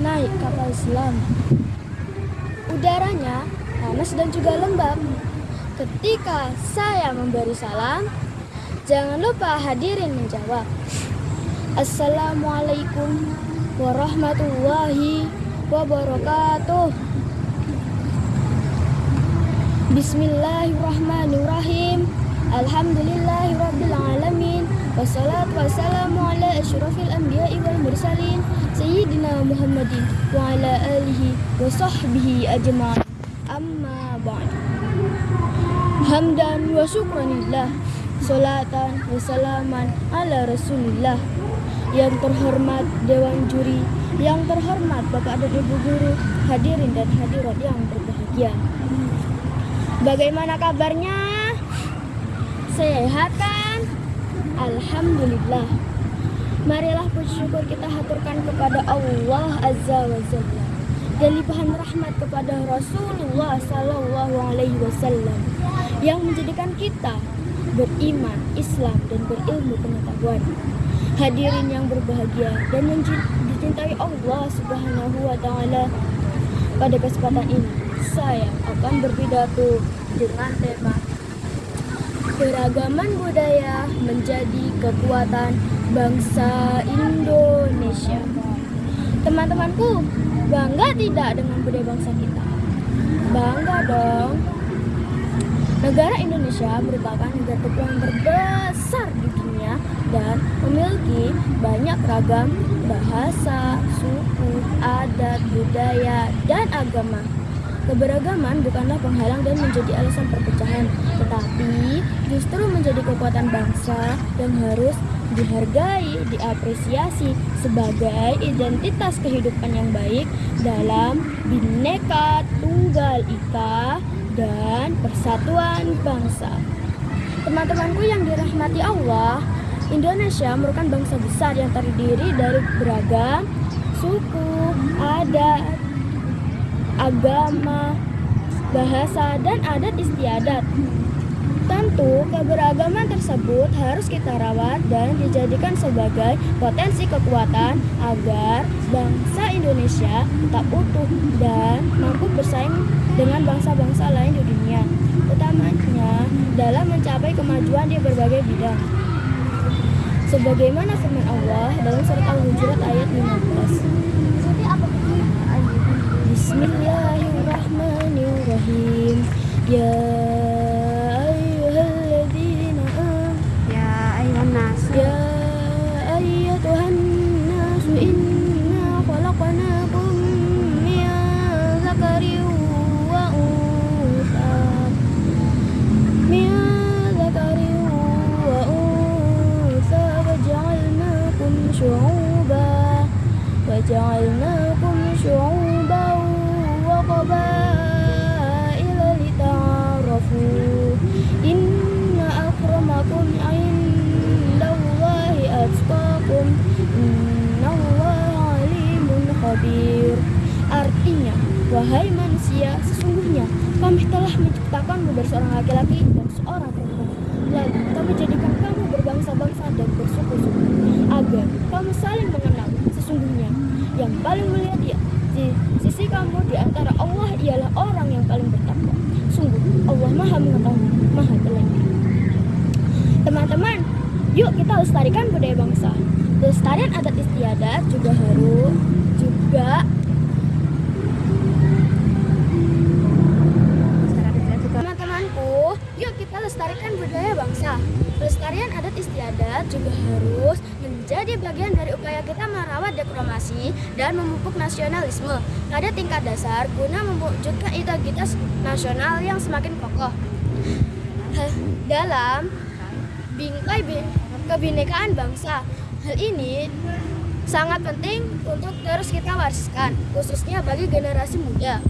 naik kapal selam. Udaranya panas dan juga lembab. Ketika saya memberi salam, jangan lupa hadirin menjawab. Assalamualaikum warahmatullahi wabarakatuh. Bismillahirrahmanirrahim. Alhamdulillahirrabbilalamin. Ashrafil anbiya'i wal mursalin. Sayyidina Muhammadin wa ala alihi wa sahbihi ajma'in. Amma ba'd. Hamdan wa syukranillah. Salatan wa salaman ala rasulillah. Yang terhormat Dewan Juri, yang terhormat Bapak dan Ibu Guru, hadirin dan hadirat yang berbahagia. Bagaimana kabarnya? Sehat kan? Alhamdulillah. Marilah puji syukur kita haturkan kepada Allah Azza wa Jalla dan limpahan rahmat kepada Rasulullah Sallallahu Alaihi Wasallam yang menjadikan kita beriman, Islam dan berilmu pengetahuan. Hadirin yang berbahagia dan yang dicintai Allah Subhanahu wa taala. Pada kesempatan ini saya akan berpidato dengan tema Keragaman budaya menjadi kekuatan bangsa Indonesia. Teman-temanku, bangga tidak dengan budaya bangsa kita? Bangga dong. Negara Indonesia merupakan negara kepulauan terbesar di dunia dan memiliki banyak ragam bahasa, suku, adat, budaya, dan agama. Keberagaman bukanlah penghalang dan menjadi alasan perpecahan, tetapi justru menjadi kekuatan bangsa yang harus dihargai, diapresiasi sebagai identitas kehidupan yang baik dalam bineka tunggal ika dan persatuan bangsa. Teman-temanku yang dirahmati Allah, Indonesia merupakan bangsa besar yang terdiri dari beragam suku, adat, agama, bahasa, dan adat istiadat. Tentu, keberagaman tersebut harus kita rawat dan dijadikan sebagai potensi kekuatan agar bangsa Indonesia tetap utuh dan mampu bersaing dengan bangsa-bangsa lain di dunia, utamanya dalam mencapai kemajuan di berbagai bidang. Sebagaimana firman Allah dalam surat Al-Hujurat ayat 15. بسم الله الرحمن الرحيم يا أيها الذين آمنوا يا أيها الناس يا أيتها الناس إنا خلقناكم من ذكر وأنثى من ذكر وأنثى وجعلناكم شعوبا وجعلناكم شعوبا wahai manusia sesungguhnya kami telah menciptakanmu dari seorang laki-laki dan seorang perempuan. Lalu kami jadikan kamu berbangsa-bangsa dan bersuku-suku agar kamu saling mengenal sesungguhnya. Yang paling mulia di, di sisi kamu di antara Allah ialah orang yang paling bertakwa. Sungguh Allah maha mengetahui maha teliti teman-teman yuk kita lestarikan budaya bangsa. Pelestarian adat istiadat juga harus juga Teman-temanku, yuk kita lestarikan budaya bangsa. Pelestarian adat istiadat juga harus menjadi bagian dari upaya kita merawat diplomasi dan memupuk nasionalisme pada tingkat dasar guna mewujudkan identitas nasional yang semakin kokoh. Dalam bingkai bi- kebinekaan bangsa, hal ini sangat penting untuk terus kita wariskan, khususnya bagi generasi muda.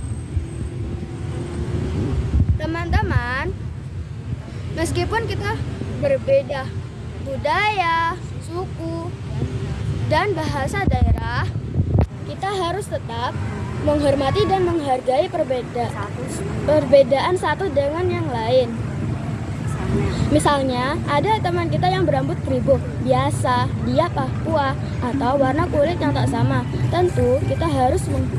Teman-teman, meskipun kita berbeda budaya, suku, dan bahasa daerah, kita harus tetap menghormati dan menghargai perbeda perbedaan satu dengan yang lain. Misalnya, ada teman kita yang berambut keribuk, biasa, dia Papua, atau warna kulit yang tak sama. Tentu, kita harus meng-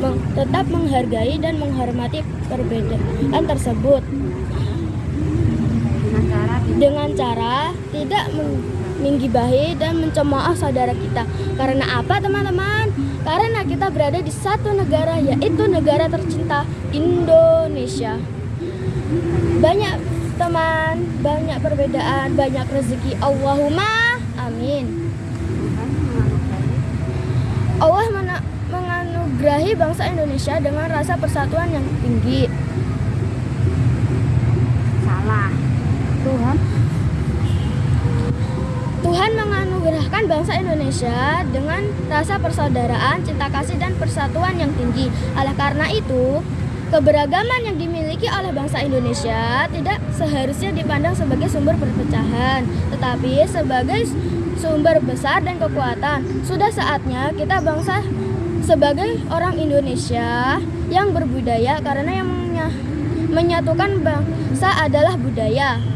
meng- tetap menghargai dan menghormati perbedaan tersebut dengan cara tidak meng- menggibahi dan mencemooh saudara kita. Karena apa, teman-teman? Karena kita berada di satu negara, yaitu negara tercinta Indonesia. Banyak teman, banyak perbedaan, banyak rezeki. Allahumma amin. Allah menganugerahi bangsa Indonesia dengan rasa persatuan yang tinggi. Bangsa Indonesia dengan rasa persaudaraan, cinta kasih, dan persatuan yang tinggi. Oleh karena itu, keberagaman yang dimiliki oleh bangsa Indonesia tidak seharusnya dipandang sebagai sumber perpecahan, tetapi sebagai sumber besar dan kekuatan. Sudah saatnya kita bangsa sebagai orang Indonesia yang berbudaya karena yang menya- menyatukan bangsa adalah budaya.